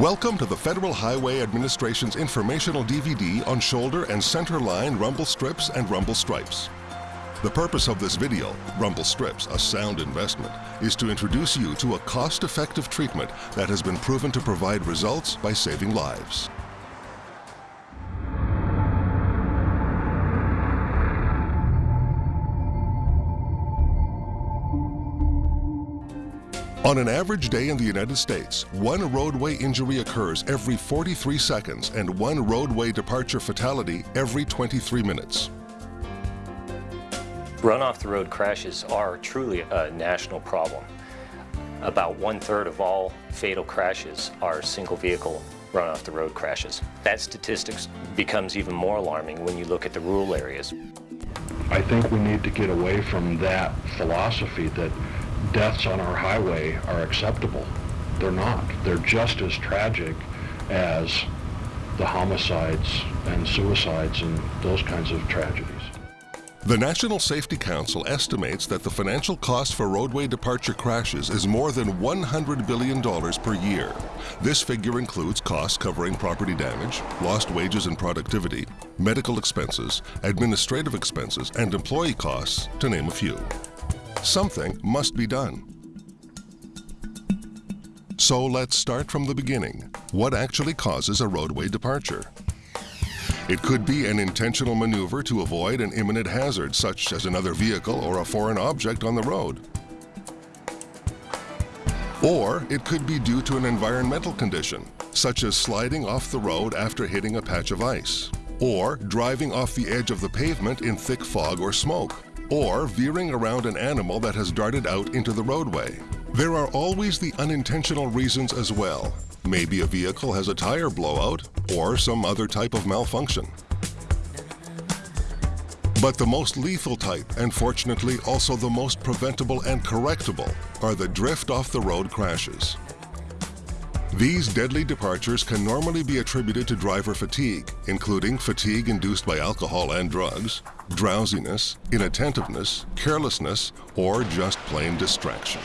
Welcome to the Federal Highway Administration's informational DVD on shoulder and center line rumble strips and rumble stripes. The purpose of this video, Rumble Strips, a sound investment, is to introduce you to a cost-effective treatment that has been proven to provide results by saving lives. On an average day in the United States, one roadway injury occurs every 43 seconds and one roadway departure fatality every 23 minutes. Run off the road crashes are truly a national problem. About one third of all fatal crashes are single vehicle run off the road crashes. That statistics becomes even more alarming when you look at the rural areas. I think we need to get away from that philosophy that deaths on our highway are acceptable. They're not. They're just as tragic as the homicides and suicides and those kinds of tragedies. The National Safety Council estimates that the financial cost for roadway departure crashes is more than $100 billion per year. This figure includes costs covering property damage, lost wages and productivity, medical expenses, administrative expenses, and employee costs, to name a few. Something must be done. So let's start from the beginning. What actually causes a roadway departure? It could be an intentional maneuver to avoid an imminent hazard, such as another vehicle or a foreign object on the road. Or it could be due to an environmental condition, such as sliding off the road after hitting a patch of ice, or driving off the edge of the pavement in thick fog or smoke, or veering around an animal that has darted out into the roadway. There are always the unintentional reasons as well. Maybe a vehicle has a tire blowout or some other type of malfunction. But the most lethal type, and fortunately also the most preventable and correctable, are the drift off the road crashes. These deadly departures can normally be attributed to driver fatigue, including fatigue induced by alcohol and drugs, drowsiness, inattentiveness, carelessness, or just plain distraction.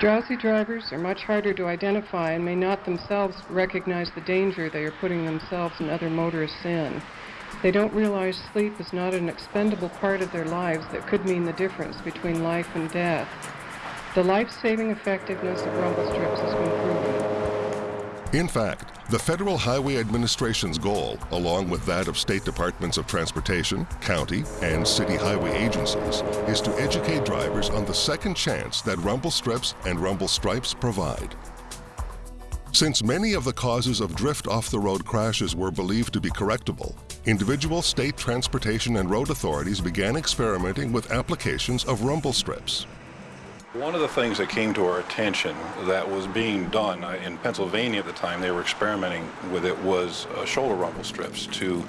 Drowsy drivers are much harder to identify and may not themselves recognize the danger they are putting themselves and other motorists in. They don't realize sleep is not an expendable part of their lives that could mean the difference between life and death. The life-saving effectiveness of rumble strips has been proven. In fact, the Federal Highway Administration's goal, along with that of state departments of transportation, county, and city highway agencies, is to educate drivers on the second chance that rumble strips and rumble stripes provide. Since many of the causes of drift off the road crashes were believed to be correctable, individual state transportation and road authorities began experimenting with applications of rumble strips. One of the things that came to our attention that was being done uh, in Pennsylvania at the time, they were experimenting with it, was uh, shoulder rumble strips to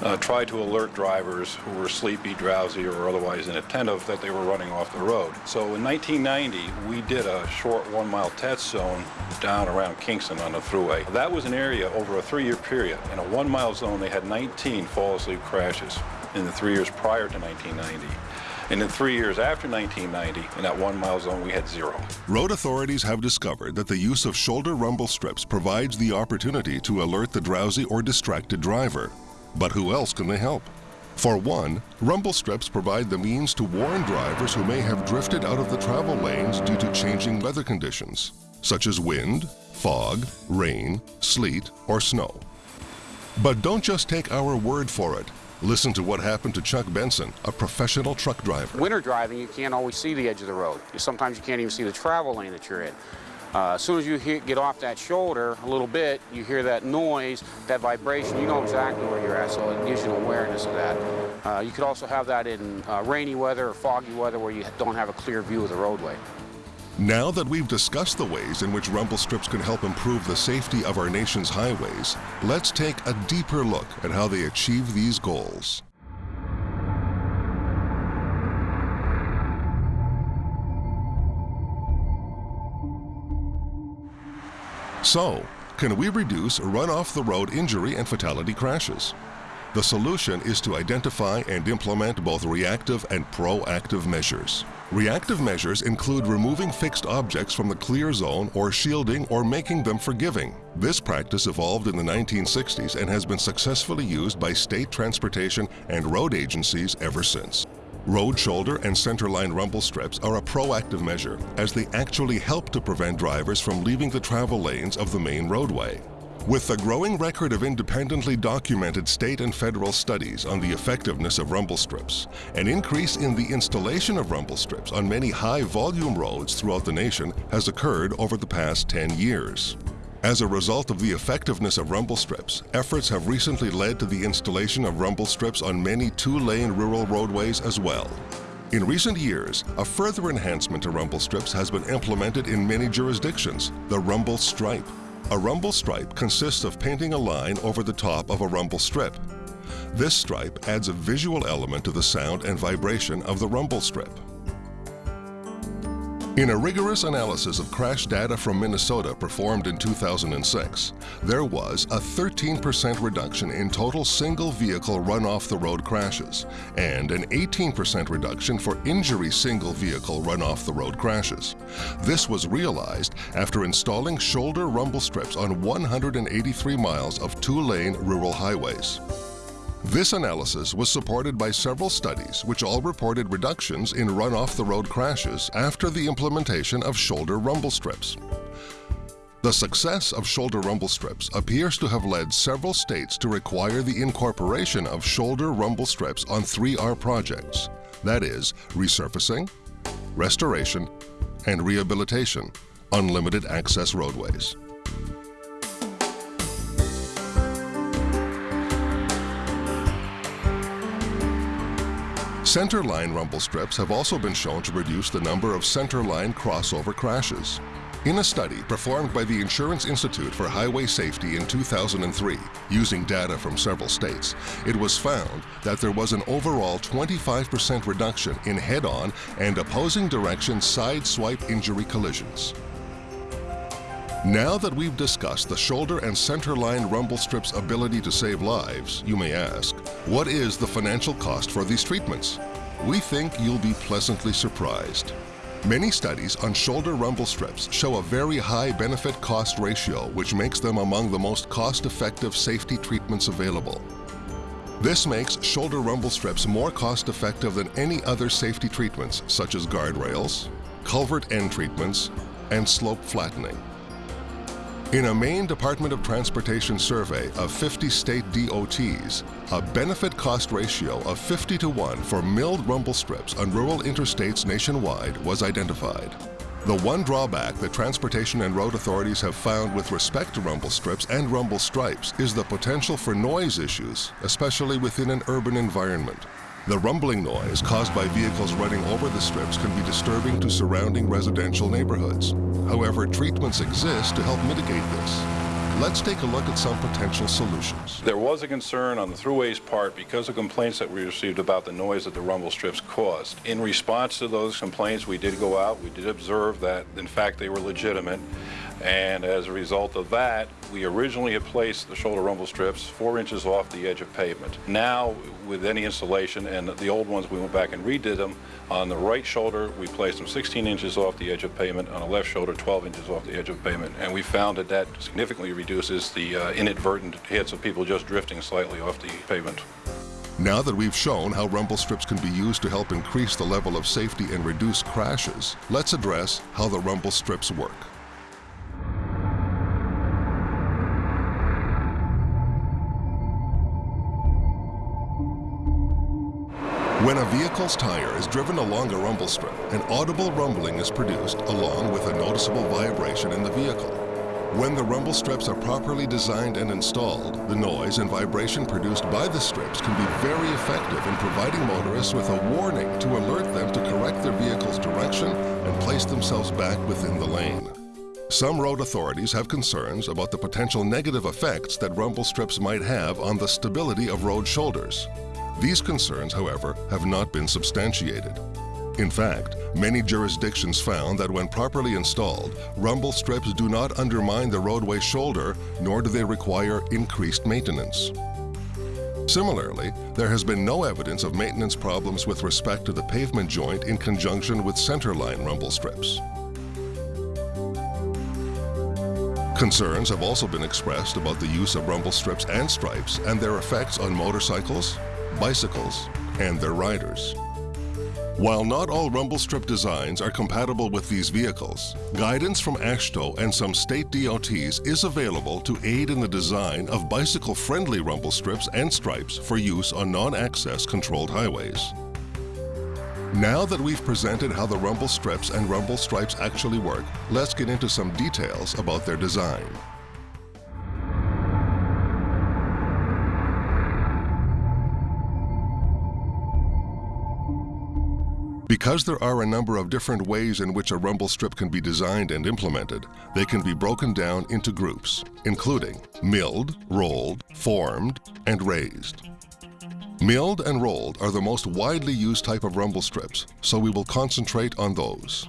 uh, try to alert drivers who were sleepy, drowsy, or otherwise inattentive that they were running off the road. So in 1990, we did a short one-mile test zone down around Kingston on the thruway. That was an area over a three-year period. In a one-mile zone, they had 19 fall-asleep crashes in the three years prior to 1990. And in three years after 1990, in that one mile zone, we had zero. Road authorities have discovered that the use of shoulder rumble strips provides the opportunity to alert the drowsy or distracted driver. But who else can they help? For one, rumble strips provide the means to warn drivers who may have drifted out of the travel lanes due to changing weather conditions, such as wind, fog, rain, sleet, or snow. But don't just take our word for it. Listen to what happened to Chuck Benson, a professional truck driver. Winter driving, you can't always see the edge of the road. Sometimes you can't even see the travel lane that you're in. Uh, as soon as you get off that shoulder a little bit, you hear that noise, that vibration, you know exactly where you're at, so it gives you an awareness of that. Uh, you could also have that in uh, rainy weather or foggy weather where you don't have a clear view of the roadway. Now that we've discussed the ways in which rumble strips can help improve the safety of our nation's highways, let's take a deeper look at how they achieve these goals. So, can we reduce run-off-the-road injury and fatality crashes? The solution is to identify and implement both reactive and proactive measures. Reactive measures include removing fixed objects from the clear zone or shielding or making them forgiving. This practice evolved in the 1960s and has been successfully used by state transportation and road agencies ever since. Road shoulder and centerline rumble strips are a proactive measure as they actually help to prevent drivers from leaving the travel lanes of the main roadway. With the growing record of independently documented state and federal studies on the effectiveness of rumble strips, an increase in the installation of rumble strips on many high-volume roads throughout the nation has occurred over the past 10 years. As a result of the effectiveness of rumble strips, efforts have recently led to the installation of rumble strips on many two-lane rural roadways as well. In recent years, a further enhancement to rumble strips has been implemented in many jurisdictions, the rumble stripe. A rumble stripe consists of painting a line over the top of a rumble strip. This stripe adds a visual element to the sound and vibration of the rumble strip. In a rigorous analysis of crash data from Minnesota performed in 2006, there was a 13% reduction in total single vehicle run off the road crashes and an 18% reduction for injury single vehicle run off the road crashes. This was realized after installing shoulder rumble strips on 183 miles of two-lane rural highways. This analysis was supported by several studies which all reported reductions in run-off-the-road crashes after the implementation of shoulder rumble strips. The success of shoulder rumble strips appears to have led several states to require the incorporation of shoulder rumble strips on 3R projects, that is, resurfacing, restoration, and rehabilitation, unlimited access roadways. Centerline rumble strips have also been shown to reduce the number of centerline crossover crashes. In a study performed by the Insurance Institute for Highway Safety in 2003, using data from several states, it was found that there was an overall 25% reduction in head-on and opposing direction side swipe injury collisions. Now that we've discussed the shoulder and centerline rumble strips' ability to save lives, you may ask, what is the financial cost for these treatments? We think you'll be pleasantly surprised. Many studies on shoulder rumble strips show a very high benefit-cost ratio which makes them among the most cost-effective safety treatments available. This makes shoulder rumble strips more cost-effective than any other safety treatments such as guardrails, culvert end treatments, and slope flattening. In a Maine Department of Transportation survey of 50 state DOTs, a benefit cost ratio of 50 to 1 for milled rumble strips on rural interstates nationwide was identified. The one drawback that transportation and road authorities have found with respect to rumble strips and rumble stripes is the potential for noise issues, especially within an urban environment. The rumbling noise caused by vehicles running over the strips can be disturbing to surrounding residential neighborhoods. However, treatments exist to help mitigate this. Let's take a look at some potential solutions. There was a concern on the Thruway's part because of complaints that we received about the noise that the rumble strips caused. In response to those complaints, we did go out, we did observe that, in fact, they were legitimate. And as a result of that, we originally had placed the shoulder rumble strips four inches off the edge of pavement. Now, with any installation, and the old ones, we went back and redid them. On the right shoulder, we placed them 16 inches off the edge of pavement. On the left shoulder, 12 inches off the edge of pavement. And we found that that significantly reduces the uh, inadvertent hits of people just drifting slightly off the pavement. Now that we've shown how rumble strips can be used to help increase the level of safety and reduce crashes, let's address how the rumble strips work. When a vehicle's tire is driven along a rumble strip, an audible rumbling is produced along with a noticeable vibration in the vehicle. When the rumble strips are properly designed and installed, the noise and vibration produced by the strips can be very effective in providing motorists with a warning to alert them to correct their vehicle's direction and place themselves back within the lane. Some road authorities have concerns about the potential negative effects that rumble strips might have on the stability of road shoulders. These concerns, however, have not been substantiated. In fact, many jurisdictions found that when properly installed, rumble strips do not undermine the roadway shoulder, nor do they require increased maintenance. Similarly, there has been no evidence of maintenance problems with respect to the pavement joint in conjunction with centerline rumble strips. Concerns have also been expressed about the use of rumble strips and stripes and their effects on motorcycles, bicycles, and their riders. While not all rumble strip designs are compatible with these vehicles, guidance from AASHTO and some state DOTs is available to aid in the design of bicycle-friendly rumble strips and stripes for use on non-access controlled highways. Now that we've presented how the rumble strips and rumble stripes actually work, let's get into some details about their design. Because there are a number of different ways in which a rumble strip can be designed and implemented, they can be broken down into groups, including milled, rolled, formed, and raised. Milled and rolled are the most widely used type of rumble strips, so we will concentrate on those.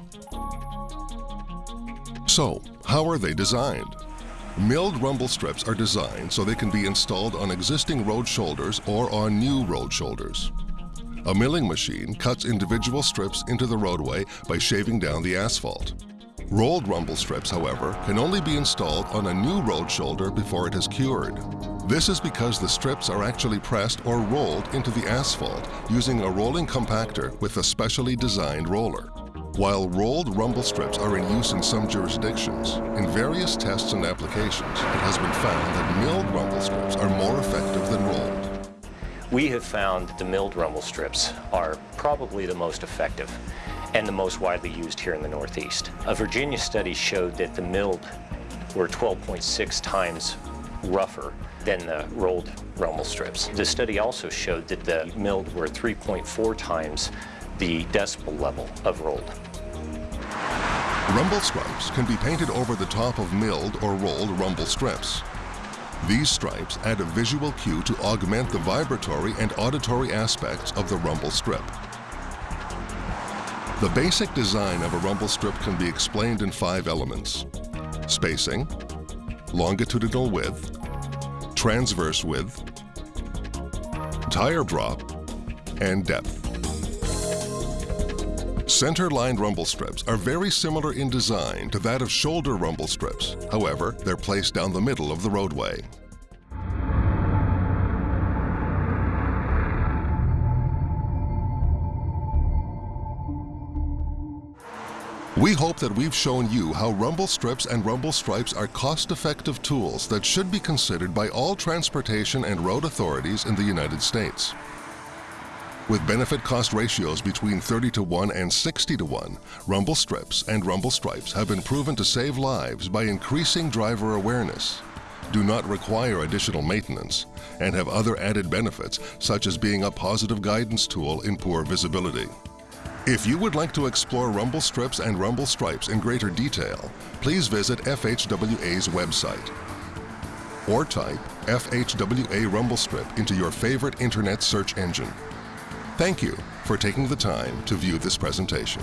So, how are they designed? Milled rumble strips are designed so they can be installed on existing road shoulders or on new road shoulders. A milling machine cuts individual strips into the roadway by shaving down the asphalt. Rolled rumble strips, however, can only be installed on a new road shoulder before it is cured. This is because the strips are actually pressed or rolled into the asphalt using a rolling compactor with a specially designed roller. While rolled rumble strips are in use in some jurisdictions, in various tests and applications, it has been found that milled rumble strips are more. We have found that the milled rumble strips are probably the most effective and the most widely used here in the Northeast. A Virginia study showed that the milled were 12.6 times rougher than the rolled rumble strips. The study also showed that the milled were 3.4 times the decibel level of rolled. Rumble stripes can be painted over the top of milled or rolled rumble strips. These stripes add a visual cue to augment the vibratory and auditory aspects of the rumble strip. The basic design of a rumble strip can be explained in five elements. Spacing, longitudinal width, transverse width, tire drop, and depth. Center-lined rumble strips are very similar in design to that of shoulder rumble strips. However, they're placed down the middle of the roadway. We hope that we've shown you how rumble strips and rumble stripes are cost-effective tools that should be considered by all transportation and road authorities in the United States. With benefit cost ratios between 30 to 1 and 60 to 1, rumble strips and rumble stripes have been proven to save lives by increasing driver awareness, do not require additional maintenance, and have other added benefits such as being a positive guidance tool in poor visibility. If you would like to explore rumble strips and rumble stripes in greater detail, please visit FHWA's website or type FHWA rumble strip into your favorite internet search engine. Thank you for taking the time to view this presentation.